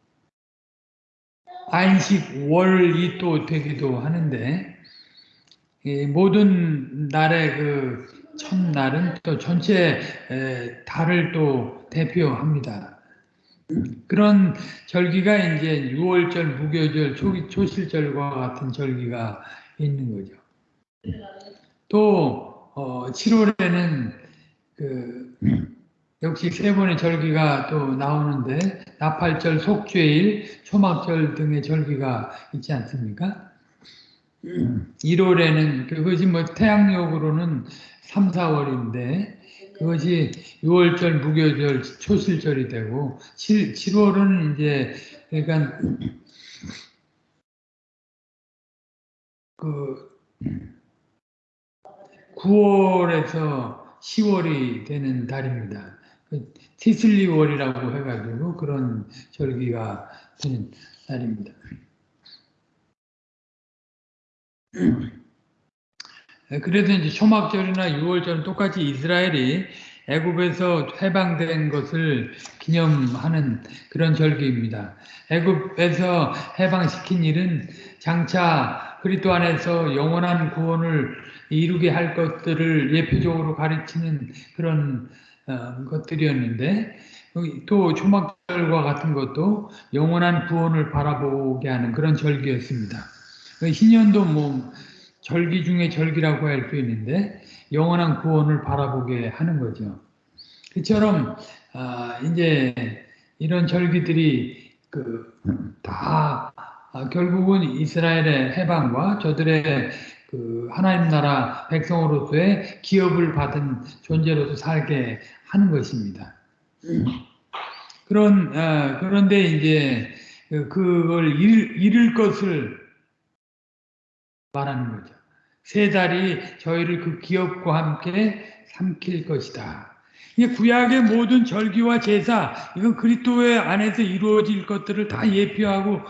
안식 월이 또 되기도 하는데 모든 날의 그 첫날은 또 전체 달을 또 대표합니다. 그런 절기가 이제 6월절, 무교절, 초, 초실절과 같은 절기가 있는 거죠. 또 어, 7월에는 그 역시 세 번의 절기가 또 나오는데 나팔절, 속죄일, 초막절 등의 절기가 있지 않습니까? 1월에는 그것이 뭐 태양력으로는 3, 4월인데 그것이 6월절, 무교절, 초실절이 되고 7, 7월은 이제 그러니까 그 9월에서 10월이 되는 달입니다. 그 티슬리월이라고 해가지고 그런 절기가 되는 달입니다. 네, 그래서 이제 초막절이나 6월절은 똑같이 이스라엘이 애굽에서 해방된 것을 기념하는 그런 절기입니다. 애굽에서 해방시킨 일은 장차 그리스도 안에서 영원한 구원을 이루게 할 것들을 예표적으로 가르치는 그런 어, 것들이었는데 또 초막절과 같은 것도 영원한 구원을 바라보게 하는 그런 절기였습니다. 신년도 뭐 절기 중에 절기라고 할 수 있는데 영원한 구원을 바라보게 하는 거죠. 그처럼 아, 이제 이런 절기들이 그다 아, 결국은 이스라엘의 해방과 저들의 그 하나님 나라 백성으로서의 기업을 받은 존재로서 살게 하는 것입니다. 그런 어, 그런데 이제 그걸 잃, 잃을 것을 말하는 거죠. 세 달이 저희를 그 기업과 함께 삼킬 것이다. 이 구약의 모든 절기와 제사, 이건 그리스도의 안에서 이루어질 것들을 다 예표하고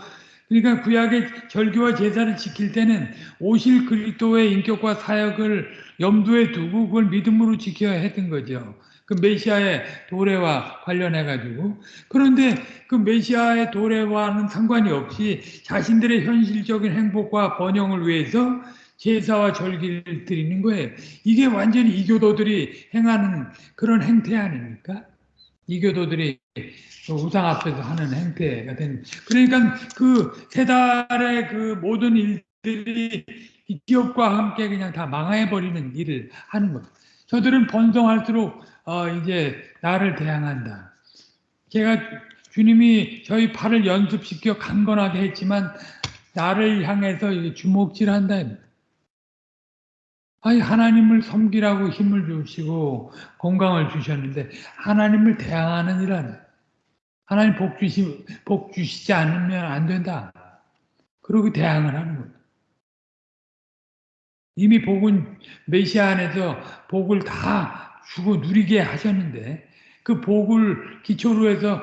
그러니까 구약의 절기와 제사를 지킬 때는 오실 그리스도의 인격과 사역을 염두에 두고 그걸 믿음으로 지켜야 했던 거죠. 그 메시아의 도래와 관련해 가지고 그런데 그 메시아의 도래와는 상관이 없이 자신들의 현실적인 행복과 번영을 위해서 제사와 절기를 드리는 거예요. 이게 완전히 이교도들이 행하는 그런 행태 아닙니까? 이교도들이 우상 앞에서 하는 행태가 되는. 그러니까 그 세 달의 그 모든 일들이 기업과 함께 그냥 다 망해버리는 일을 하는 것. 저들은 번성할수록 어 이제 나를 대항한다. 제가 주님이 저희 팔을 연습시켜 강건하게 했지만 나를 향해서 주먹질한다. 아니 하나님을 섬기라고 힘을 주시고 건강을 주셨는데 하나님을 대항하는 일은 하나님 복 주시 복 주시지 않으면 안 된다. 그러고 대항을 하는 거예요. 이미 복은 메시아 안에서 복을 다 주고 누리게 하셨는데 그 복을 기초로 해서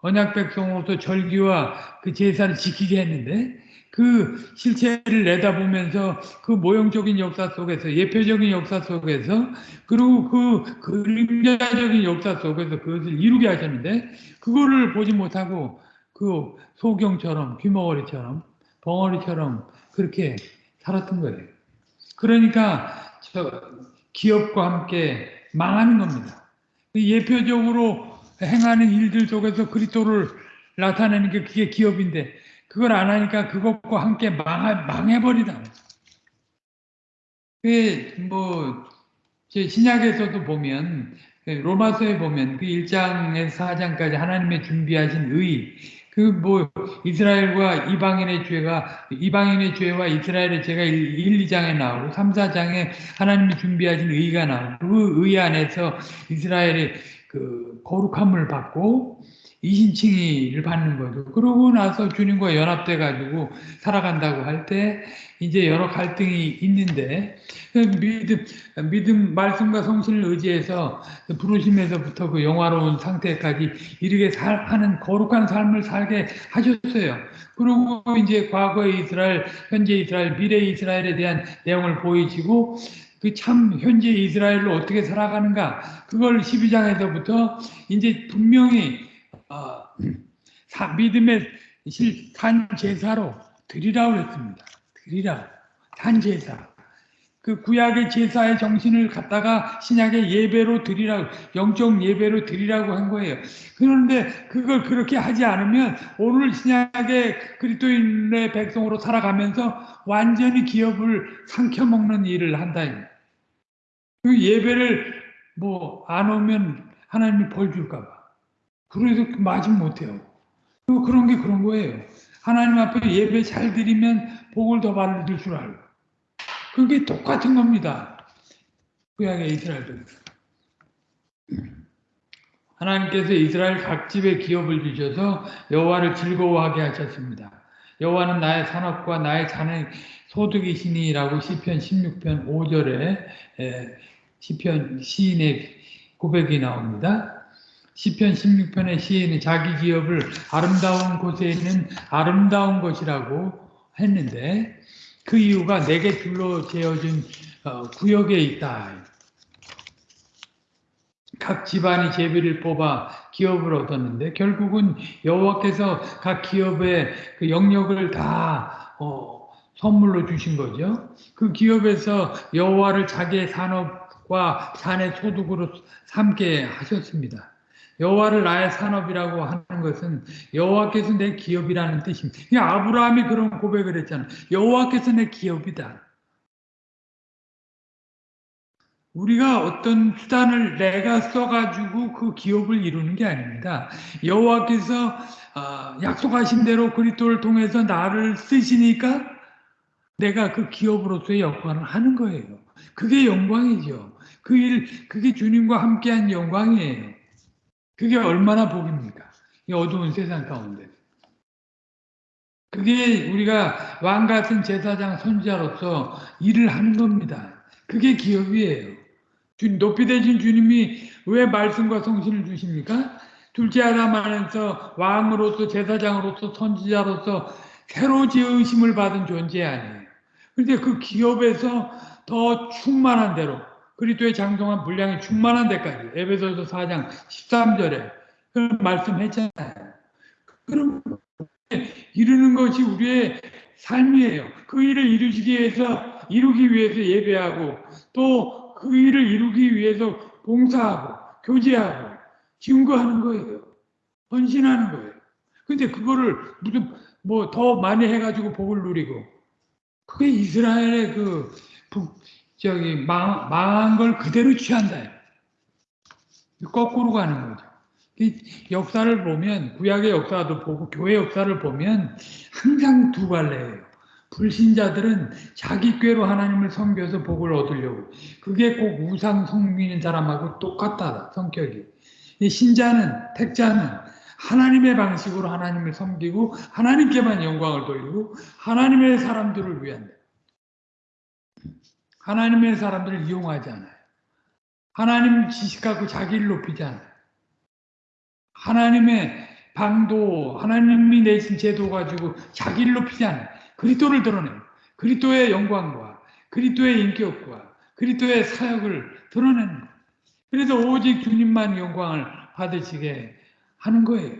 언약 백성으로서 절기와 그 제사를 지키게 했는데 그 실체를 내다보면서 그 모형적인 역사 속에서 예표적인 역사 속에서 그리고 그 그림자적인 역사 속에서 그것을 이루게 하셨는데 그거를 보지 못하고 그 소경처럼 귀머거리처럼 벙어리처럼 그렇게 살았던 거예요. 그러니까 저 기업과 함께 망하는 겁니다. 그 예표적으로 행하는 일들 속에서 그리스도를 나타내는 게 그게 기업인데 그걸 안 하니까 그것과 함께 망해, 망해버리다. 그, 뭐, 제 신약에서도 보면, 로마서에 보면 그 1장에서 4장까지 하나님의 준비하신 의, 그 뭐 이스라엘과 이방인의 죄가 이방인의 죄와 이스라엘의 죄가 1, 2장에 나오고 3, 4장에 하나님이 준비하신 의가 나오고 그 의 안에서 이스라엘의 그 거룩함을 받고 이 신칭의를 받는 거죠. 그러고 나서 주님과 연합돼 가지고 살아간다고 할 때 이제 여러 갈등이 있는데 그 믿음, 믿음 말씀과 성신을 의지해서 부르심에서부터 그 영화로운 상태까지 이르게 살, 하는 거룩한 삶을 살게 하셨어요. 그리고 이제 과거의 이스라엘, 현재 이스라엘, 미래 이스라엘에 대한 내용을 보이시고 그참 현재 이스라엘로 어떻게 살아가는가 그걸 12장에서부터 이제 분명히 어, 사, 믿음의 실, 산 제사로 드리라고 했습니다. 드리라. 산 제사. 그 구약의 제사의 정신을 갖다가 신약의 예배로 드리라고, 영적 예배로 드리라고 한 거예요. 그런데 그걸 그렇게 하지 않으면 오늘 신약의 그리스도인의 백성으로 살아가면서 완전히 기업을 삼켜 먹는 일을 한다. 그 예배를 뭐 안 오면 하나님이 벌 줄까 봐. 그래서 맞지 못해요. 그런 게 그런 거예요. 하나님 앞에 예배 잘 드리면 복을 더 받을 줄 알고. 그게 똑같은 겁니다. 구약의 이스라엘도. 하나님께서 이스라엘 각 집에 기업을 주셔서 여호와를 즐거워하게 하셨습니다. 여호와는 나의 산업과 나의 자는 소득이시니라고 시편 16편 5절에 시편 시인의 고백이 나옵니다. 시편 16편의 시인은 자기 기업을 아름다운 곳에 있는 아름다운 것이라고 했는데 그 이유가 내게 둘러 재어진 어, 구역에 있다. 각 집안이 제비를 뽑아 기업을 얻었는데 결국은 여호와께서 각 기업의 그 영역을 다 어, 선물로 주신 거죠. 그 기업에서 여호와를 자기의 산업과 산의 소득으로 삼게 하셨습니다. 여호와를 나의 산업이라고 하는 것은 여호와께서 내 기업이라는 뜻입니다. 아브라함이 그런 고백을 했잖아. 여호와께서 내 기업이다. 우리가 어떤 수단을 내가 써가지고 그 기업을 이루는 게 아닙니다. 여호와께서 아, 약속하신 대로 그리스도를 통해서 나를 쓰시니까 내가 그 기업으로서의 역할을 하는 거예요. 그게 영광이죠. 그 일, 그게 주님과 함께한 영광이에요. 그게 얼마나 복입니까? 이 어두운 세상 가운데. 그게 우리가 왕 같은 제사장 선지자로서 일을 하는 겁니다. 그게 기업이에요. 높이 되신 주님이 왜 말씀과 성신을 주십니까? 둘째 아담 안에서 왕으로서 제사장으로서 선지자로서 새로 지으심을 받은 존재 아니에요. 그런데 그 기업에서 더 충만한 대로 그리스도의 장성한 분량이 충만한 데까지 에베소서 4장 13절에 그 말씀했잖아요. 그럼 이루는 것이 우리의 삶이에요. 그 일을 이루기 위해서 이루기 위해서 예배하고 또 그 일을 이루기 위해서 봉사하고 교제하고 증거하는 거예요. 헌신하는 거예요. 근데 그거를 무슨 뭐 더 많이 해가지고 복을 누리고 그게 이스라엘의 그 저기 망, 망한 걸 그대로 취한다. 거꾸로 가는 거죠. 역사를 보면 구약의 역사도 보고 교회 역사를 보면 항상 두 갈래예요. 불신자들은 자기 꾀로 하나님을 섬겨서 복을 얻으려고 그게 꼭 우상 섬기는 사람하고 똑같다 성격이 신자는 택자는 하나님의 방식으로 하나님을 섬기고 하나님께만 영광을 돌리고 하나님의 사람들을 위한 하나님의 사람들을 이용하지 않아요. 하나님 지식 갖고 자기를 높이지 않아요. 하나님의 방도, 하나님이 내신 제도 가지고 자기를 높이지 않아요. 그리스도를 드러내요. 그리스도의 영광과 그리스도의 인격과 그리스도의 사역을 드러내는 거예요. 그래서 오직 주님만 영광을 받으시게 하는 거예요.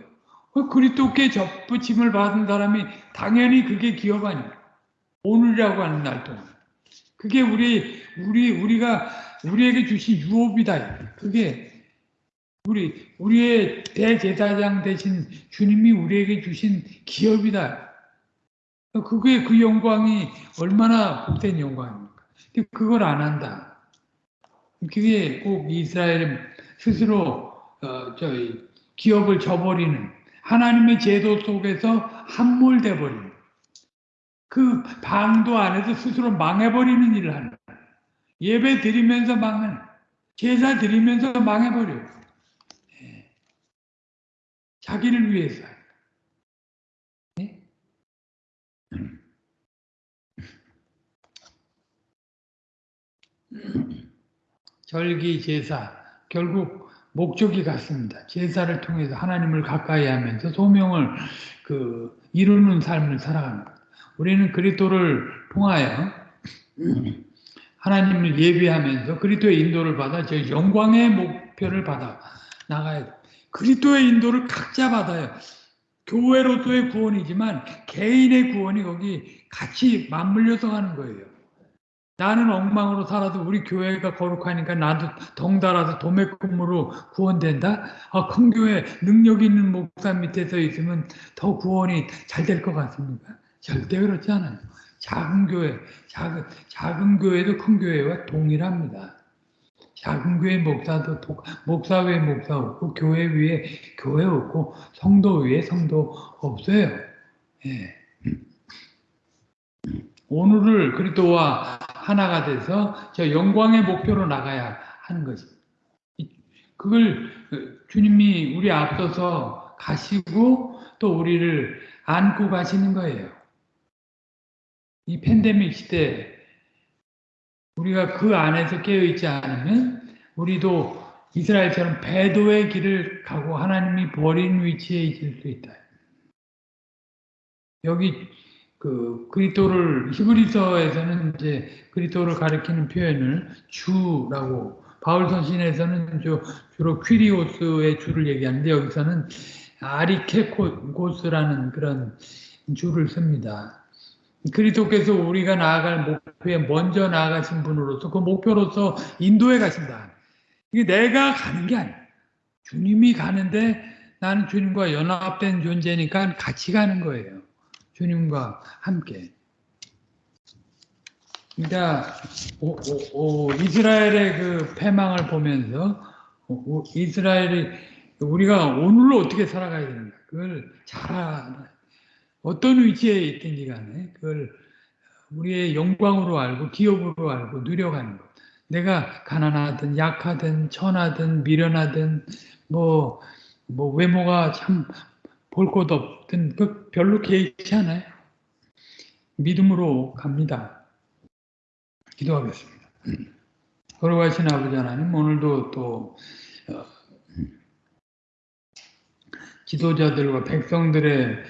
그 그리스도께 접붙임을 받은 사람이 당연히 그게 기업 아니에요. 오늘이라고 하는 날 동안. 그게 우리 우리 우리가 우리에게 주신 유업이다. 그게 우리 우리의 대제사장 대신 주님이 우리에게 주신 기업이다. 그게 그 영광이 얼마나 복된 영광입니까? 그걸 안 한다. 그게 꼭 이스라엘 스스로 어, 저희 기업을 저버리는 하나님의 제도 속에서 함몰돼 버리는 그 방도 안에서 스스로 망해버리는 일을 하는 거예요. 예배 드리면서 망하는 제사 드리면서 망해버려요. 예. 자기를 위해서. 예? 절기 제사 결국 목적이 같습니다. 제사를 통해서 하나님을 가까이 하면서 소명을 그 이루는 삶을 살아가는 것. 우리는 그리스도를 통하여 하나님을 예비하면서 그리스도의 인도를 받아 저 영광의 목표를 받아 나가야 돼. 그리스도의 인도를 각자 받아요. 교회로서의 구원이지만 개인의 구원이 거기 같이 맞물려서 가는 거예요. 나는 엉망으로 살아도 우리 교회가 거룩하니까 나도 덩달아서 도매금으로 구원된다? 아, 큰 교회 능력 있는 목사 밑에서 있으면 더 구원이 잘 될 것 같습니까? 절대 그렇지 않아요. 작은 교회, 작은, 작은 교회도 큰 교회와 동일합니다. 작은 교회 목사도 목사 위에 목사 없고 교회 위에 교회 없고 성도 위에 성도 없어요. 예. 오늘을 그리스도와 하나가 돼서 저 영광의 목표로 나가야 하는 것입니다. 그걸 주님이 우리 앞서서 가시고 또 우리를 안고 가시는 거예요. 이 팬데믹 시대 우리가 그 안에서 깨어 있지 않으면 우리도 이스라엘처럼 배도의 길을 가고 하나님이 버린 위치에 있을 수 있다. 여기 그 그리스도를 히브리서에서는 이제 그리스도를 가리키는 표현을 주라고 바울 서신에서는 주로 퀴리오스의 주를 얘기하는데 여기서는 아리케코스라는 그런 주를 씁니다. 그리스도께서 우리가 나아갈 목표에 먼저 나아가신 분으로서 그 목표로서 인도해 가신다. 이게 내가 가는 게 아니야. 주님이 가는데 나는 주님과 연합된 존재니까 같이 가는 거예요. 주님과 함께. 그러니까 오, 오, 오, 이스라엘의 그 패망을 보면서 이스라엘이 우리가 오늘로 어떻게 살아가야 되는가 그걸 잘 알아. 어떤 위치에 있든지 간에 그걸 우리의 영광으로 알고 기업으로 알고 누려가는 것. 내가 가난하든 약하든 천하든 미련하든 뭐, 뭐 외모가 참 볼 것 없든 그 별로 개의치 않아요. 믿음으로 갑니다. 기도하겠습니다. 걸어가신 아버지 하나님 오늘도 또 어, 지도자들과 백성들의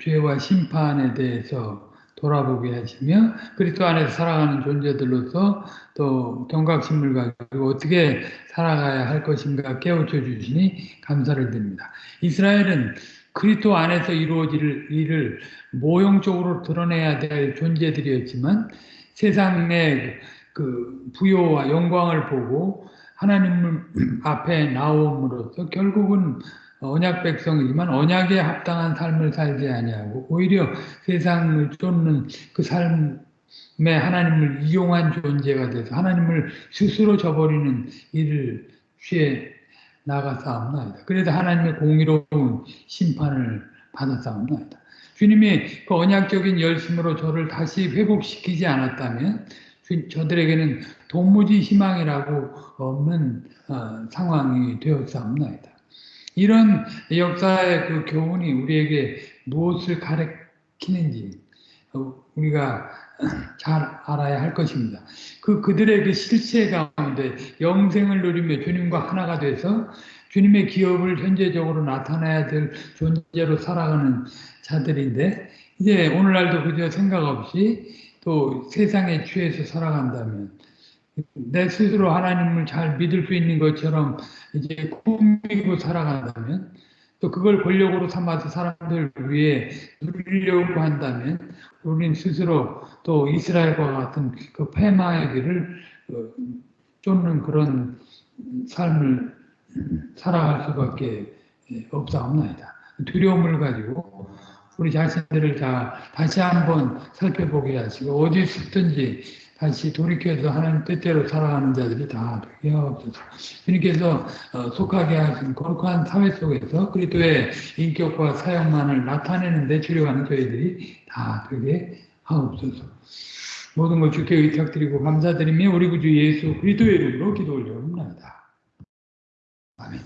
죄와 심판에 대해서 돌아보게 하시며 그리스도 안에서 살아가는 존재들로서 또 경각심을 가지고 어떻게 살아가야 할 것인가 깨우쳐 주시니 감사를 드립니다. 이스라엘은 그리스도 안에서 이루어질 일을 모형적으로 드러내야 될 존재들이었지만 세상의 그 부요와 영광을 보고 하나님 앞에 나옴으로써 결국은 언약 백성이지만 언약에 합당한 삶을 살지 아니하고 오히려 세상을 쫓는 그 삶에 하나님을 이용한 존재가 돼서 하나님을 스스로 저버리는 일을 취해 나가사옵나이다. 그래서 하나님의 공의로운 심판을 받았사옵나이다. 주님이 그 언약적인 열심으로 저를 다시 회복시키지 않았다면 저들에게는 도무지 희망이라고 없는 어, 상황이 되었사옵나이다. 이런 역사의 그 교훈이 우리에게 무엇을 가르치는지 어, 우리가 잘 알아야 할 것입니다. 그 그들의 그 실체 가운데 영생을 누리며 주님과 하나가 돼서 주님의 기업을 현재적으로 나타내야 될 존재로 살아가는 자들인데 이제 오늘날도 그저 생각 없이 또 세상에 취해서 살아간다면 내 스스로 하나님을 잘 믿을 수 있는 것처럼 이제 꾸미고 살아간다면 또 그걸 권력으로 삼아서 사람들 위해 누리려고 한다면 우리는 스스로 또 이스라엘과 같은 그 패마의 길을 어, 쫓는 그런 삶을 살아갈 수밖에 없사옵나이다. 두려움을 가지고 우리 자신들을 다 다시 한번 살펴보게 하시고 어디 있든지 다시 돌이켜서 하나님 뜻대로 살아가는 자들이 다 되게 하옵소서. 주님께서 어, 속하게 하신 거룩한 사회 속에서 그리스도의 인격과 사역만을 나타내는 데 주력하는 저희들이 다 되게 하옵소서. 모든 걸 주께 의탁드리고 감사드리며 우리 구주 예수 그리스도의 이름으로 기도 올려옵니다. 아멘.